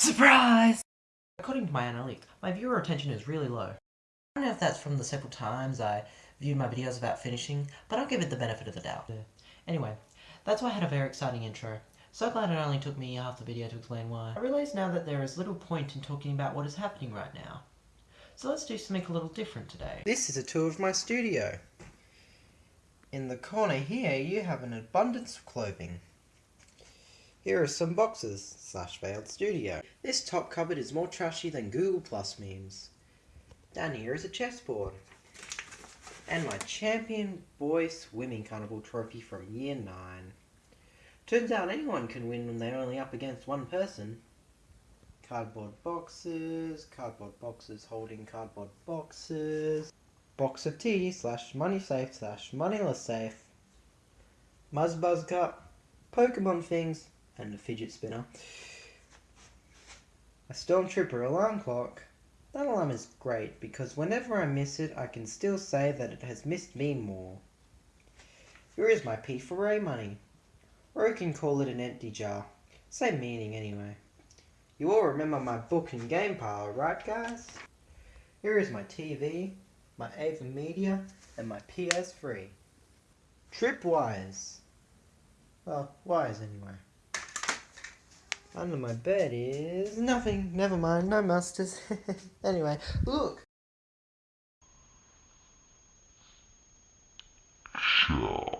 Surprise! According to my analytics, my viewer retention is really low. I don't know if that's from the several times I viewed my videos about finishing, but I'll give it the benefit of the doubt. Anyway, that's why I had a very exciting intro. So glad it only took me half the video to explain why. I realise now that there is little point in talking about what is happening right now. So let's do something a little different today. This is a tour of my studio. In the corner here, you have an abundance of clothing. Here are some boxes, slash failed studio. This top cupboard is more trashy than Google Plus memes. Down here is a chessboard. And my Champion Boy Swimming Carnival trophy from year 9. Turns out anyone can win when they're only up against one person. Cardboard boxes, cardboard boxes holding cardboard boxes. Box of tea slash money safe slash moneyless safe. Muzzbuzz cup, Pokemon things, and a fidget spinner. A Stormtrooper alarm clock. That alarm is great because whenever I miss it, I can still say that it has missed me more. Here is my P4A money. Or you can call it an empty jar. Same meaning anyway. You all remember my book and game pile, right guys? Here is my TV, my Ava Media, and my PS3. Tripwires. Well, wires anyway. Under my bed is nothing. Never mind, no musters. anyway, look. Sure.